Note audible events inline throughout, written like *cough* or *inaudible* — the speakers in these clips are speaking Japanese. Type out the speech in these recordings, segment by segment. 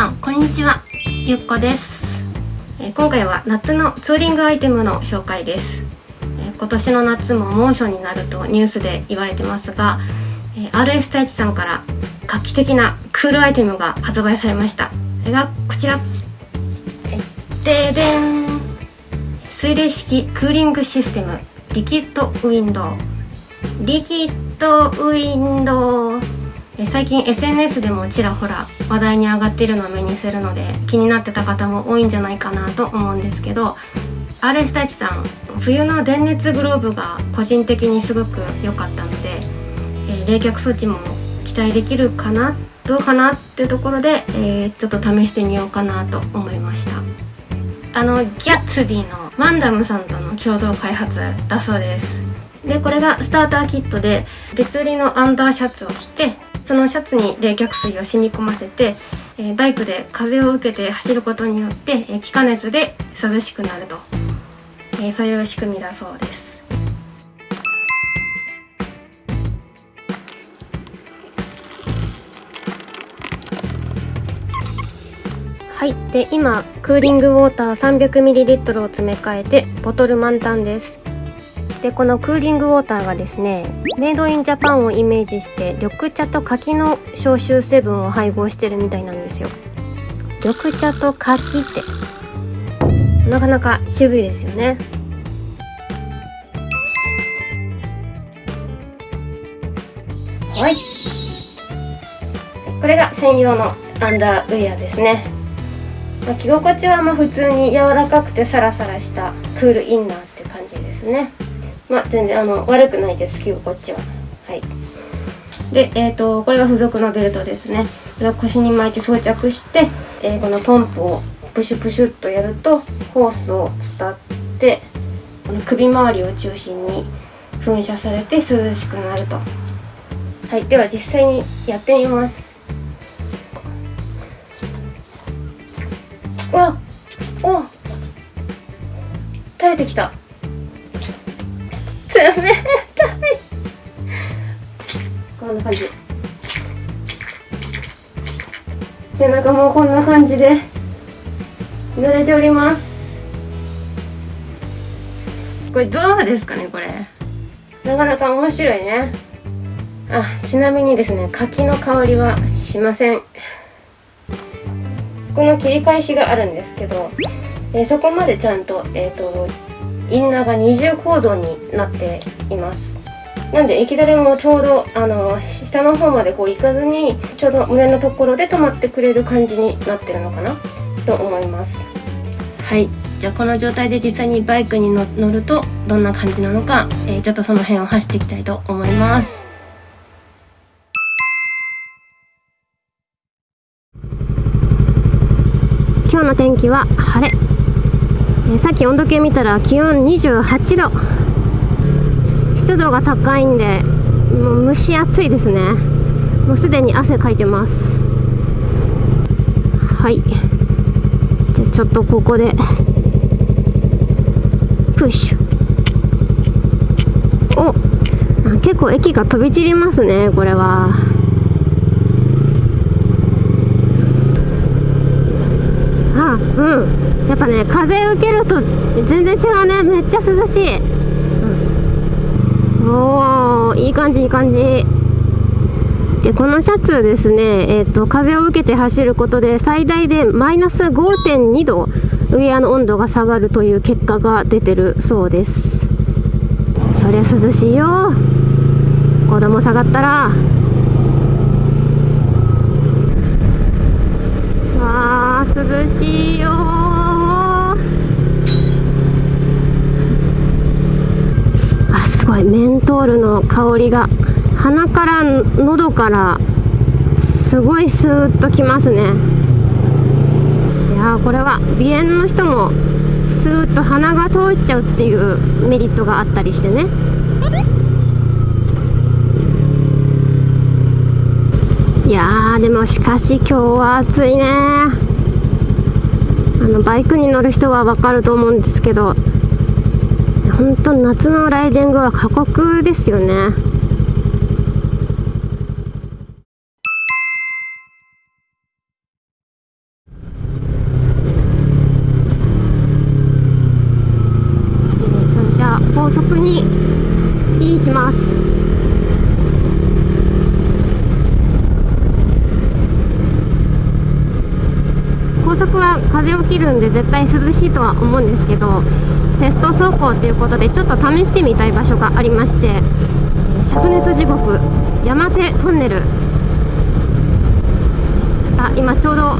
さんこんにちは。ゆっこです、え今回は夏のツーリングアイテムの紹介です、え今年の夏も猛暑になるとニュースで言われてますが、え RS 太一さんから画期的なクールアイテムが発売されました。それがこちら。はいででん。水冷式クーリングシステム。リキッドウィンドウ。リキッドウィンドウ。最近 SNS でもちらほら話題に上がっているのを目にするので気になってた方も多いんじゃないかなと思うんですけど RS 太一さん冬の電熱グローブが個人的にすごく良かったので、え冷却装置も期待できるかなどうかなってところで、えーちょっと試してみようかなと思いました。あのギャッツビーのマンダムさんとの共同開発だそうです。でこれがスターターキットで別売りのアンダーシャツを着てそのシャツに冷却水を染み込ませて、えーバイクで風を受けて走ることによって、えー気化熱で涼しくなると、えーそういう仕組みだそうです。はい。で今クーリングウォーター 300ml を詰め替えてボトル満タンです。でこのクーリングウォーターがですねメイドインジャパンをイメージして緑茶と柿の消臭成分を配合してるみたいなんですよ。緑茶と柿って。なかなか渋いですよね。はい。これが専用のアンダーウェアですね。まあ着心地はまあ普通に柔らかくてサラサラしたクールインナーって感じですねまあ全然あの悪くないです着心地は。はい。でえー、とこれが付属のベルトですね。これを腰に巻いて装着して、えーこのポンプをプシュプシュっとやるとホースを伝ってこの首周りを中心に噴射されて涼しくなると。はいでは実際にやってみます。うわお垂れてきた。冷たいこんな感じ。背中もこんな感じで濡れております。これどうですかねこれ。なかなか面白いね。あちなみにですね柿の香りはしません。この切り返しがあるんですけど、えーそこまでちゃんと,、えー、とインナーが二重構造になっています。なんで液だれもちょうどあの下の方までこういかずにちょうど胸のところで止まってくれる感じになってるのかな？と思います。はい。じゃあこの状態で実際にバイクに乗乗るとどんな感じなのか、えーちょっとその辺を走っていきたいと思います。今日の天気は晴れ、えさっき温度計見たら気温28度。湿度が高いんでもう蒸し暑いですね。もうすでに汗かいてます。はい。じゃあちょっとここでプッシュ。お結構液が飛び散りますねこれはあうん。やっぱね風受けると全然違うね。めっちゃ涼しい、うん、おーいい感じいい感じ。でこのシャツですね、えー、と風を受けて走ることで最大でマイナス5.2度ウェアの温度が下がるという結果が出てるそうです。そりゃ涼しいよ。5度も下がったら。わー涼しいよあすごいメントールの香りが鼻から喉からすごいスーッときますね。いやこれは鼻炎の人もスーッと鼻が通っちゃうっていうメリットがあったりしてね。いやでもしかし今日は暑いねあのバイクに乗る人はわかると思うんですけど本当夏のライディングは過酷ですよね。そじゃあ高速にるんで絶対涼しいとは思うんですけどテスト走行っていうことでちょっと試してみたい場所がありまして灼熱地獄山手トンネル。あ今ちょうど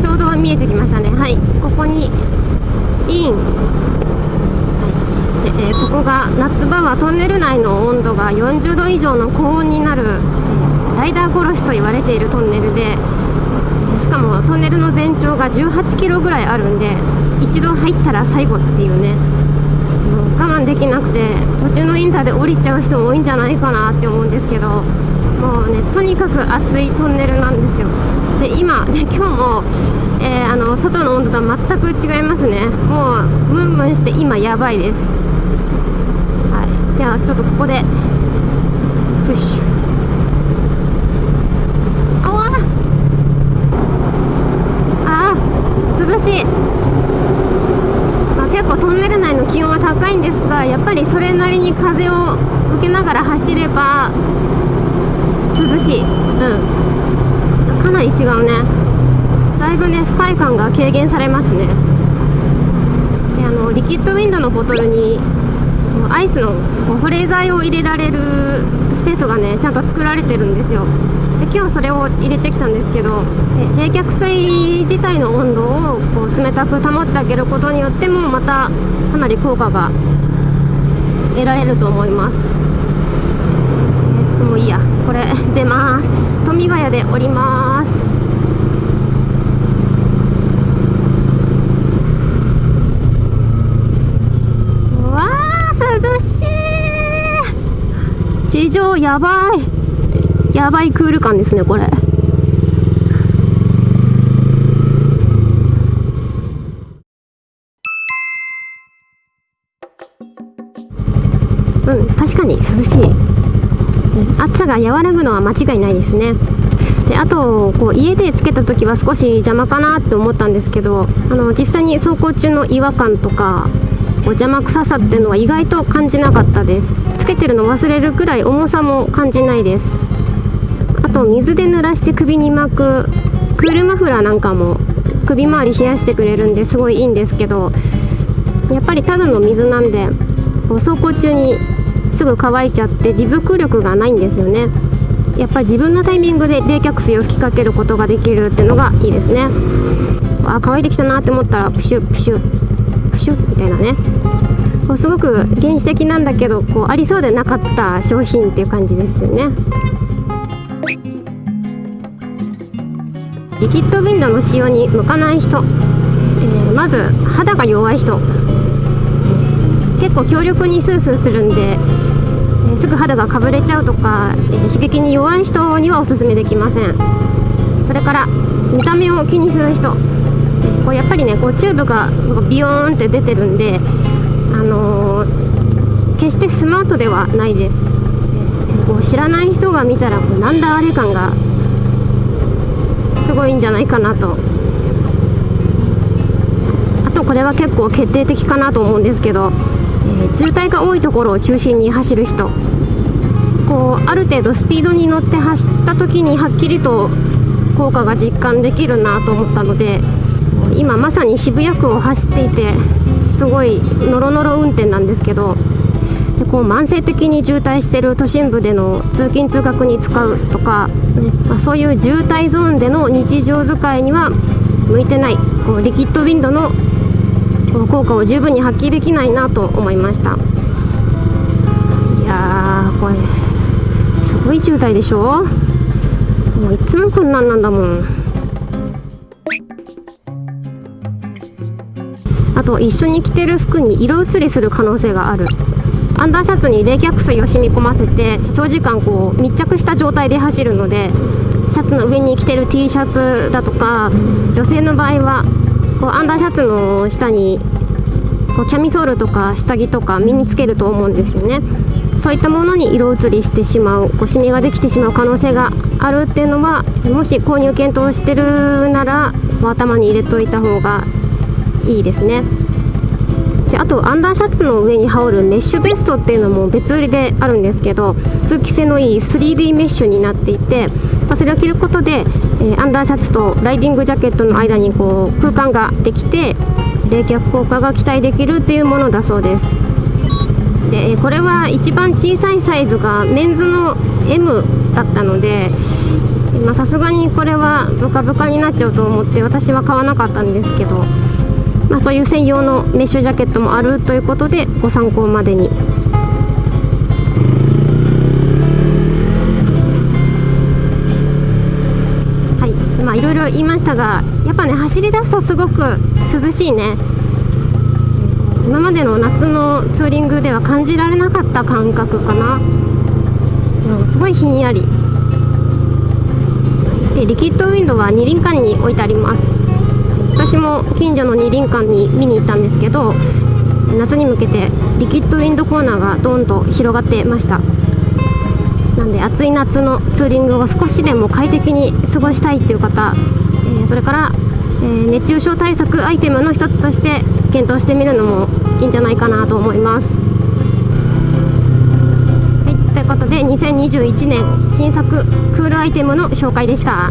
ちょうど見えてきましたね。はい。ここにイン、はい。でえー、ここが夏場はトンネル内の温度が40度以上の高温になるライダー殺しと言われているトンネルでかもトンネルの全長が18キロぐらいあるんで一度入ったら最後っていうね。もう我慢できなくて途中のインターで降りちゃう人も多いんじゃないかなって思うんですけどもうねとにかく暑いトンネルなんですよ。で今で今日も、えー、あの外の温度とは全く違いますね。もうムンムンして今やばいです。はい。ではちょっとここでプッシュああ涼しい、まあ、結構トンネル内の気温は高いんですがやっぱりそれなりに風を受けながら走れば涼しい。うん。かなり違うね。だいぶね不快感が軽減されますね。であのリキッドウィンドのボトルにアイスの保冷剤を入れられるスペースがねちゃんと作られてるんですよ。で今日それを入れてきたんですけど冷却水自体の温度をこう冷たく保ってあげることによってもまたかなり効果が得られると思います。ちょっともういいや。これ *laughs* 出ます。富ヶ谷で降ります。わー涼しい。地上やばい。やばいクール感ですねこれ。うん確かに涼しい。暑さが和らぐのは間違いないですね。であとこう家でつけた時は少し邪魔かなって思ったんですけどあの実際に走行中の違和感とかこう邪魔くささっていうのは意外と感じなかったです。つけてるの忘れるくらい重さも感じないです。あと水で濡らして首に巻くクールマフラーなんかも首周り冷やしてくれるんですごいいいんですけどやっぱりただの水なんでこう走行中にすぐ乾いちゃって持続力がないんですよね。やっぱり自分のタイミングで冷却水を吹きかけることができるっていうのがいいですね。あ乾いてきたなって思ったらプシュプシュプシュみたいなね。こうすごく原始的なんだけどこうありそうでなかった商品っていう感じですよね。リキッドウィンドの使用に向かない人、えー、まず肌が弱い人。結構強力にスースーするんですぐ肌がかぶれちゃうとか、刺激に弱い人にはおすすめできません。それから見た目を気にする人。こうやっぱりねこうチューブがビヨーンって出てるんで、あのー、決してスマートではないです。こう知らない人が見たらこうなんだあれ感がすごいんじゃないかなと。あとこれは結構決定的かなと思うんですけど渋滞が多いところを中心に走る人。こうある程度スピードに乗って走った時にはっきりと効果が実感できるなと思ったので今まさに渋谷区を走っていてすごいノロノロ運転なんですけどでこう慢性的に渋滞してる都心部での通勤通学に使うとか、まあ、そういう渋滞ゾーンでの日常使いには向いてない。こうリキッドウィンドの効果を十分に発揮できないなと思いました。いやーこれすごい渋滞でしょ？もういつもこんなんなんだもん。あと一緒に着てる服に色移りする可能性がある。アンダーシャツに冷却水を染み込ませて長時間こう密着した状態で走るのでシャツの上に着てる T シャツだとか女性の場合はこうアンダーシャツの下にこうキャミソールとか下着とか身につけると思うんですよね。そういったものに色移りしてしまうこうシミができてしまう可能性があるっていうのはもし購入検討してるなら頭に入れといた方がいいですね。であとアンダーシャツの上に羽織るメッシュベストっていうのも別売りであるんですけど通気性のいい 3D メッシュになっていて、まあ、それを着ることで、えー、アンダーシャツとライディングジャケットの間にこう空間ができて冷却効果が期待できるっていうものだそうですでこれは一番小さいサイズがメンズの M だったのでさすがにこれはブカブカになっちゃうと思って私は買わなかったんですけどまあ、そういう専用のメッシュジャケットもあるということでご参考までに。したがやっぱね走り出すとすごく涼しいね。今までの夏のツーリングでは感じられなかった感覚かな、うん、すごいひんやり。でリキッドウィンドウは二輪館に置いてあります。私も近所の二輪館に見に行ったんですけど夏に向けてリキッドウィンドコーナーがどんと広がってました。なんで暑い夏のツーリングを少しでも快適に過ごしたいっていう方、それから、えー、熱中症対策アイテムの一つとして検討してみるのもいいんじゃないかなと思います。はい、ということで2021年新作クールアイテムの紹介でした。